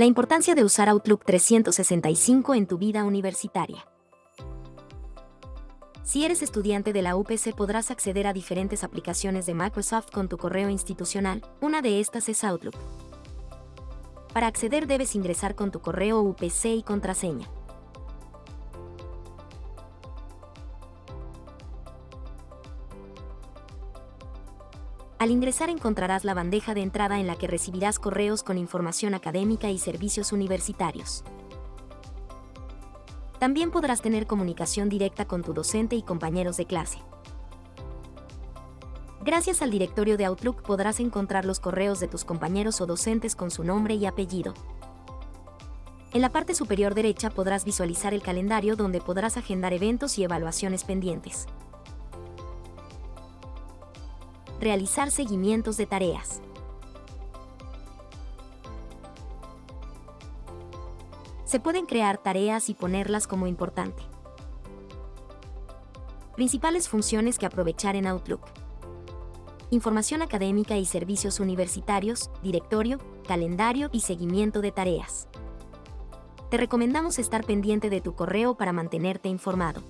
La importancia de usar Outlook 365 en tu vida universitaria. Si eres estudiante de la UPC podrás acceder a diferentes aplicaciones de Microsoft con tu correo institucional, una de estas es Outlook. Para acceder debes ingresar con tu correo UPC y contraseña. Al ingresar encontrarás la bandeja de entrada en la que recibirás correos con información académica y servicios universitarios. También podrás tener comunicación directa con tu docente y compañeros de clase. Gracias al directorio de Outlook podrás encontrar los correos de tus compañeros o docentes con su nombre y apellido. En la parte superior derecha podrás visualizar el calendario donde podrás agendar eventos y evaluaciones pendientes. Realizar seguimientos de tareas. Se pueden crear tareas y ponerlas como importante. Principales funciones que aprovechar en Outlook. Información académica y servicios universitarios, directorio, calendario y seguimiento de tareas. Te recomendamos estar pendiente de tu correo para mantenerte informado.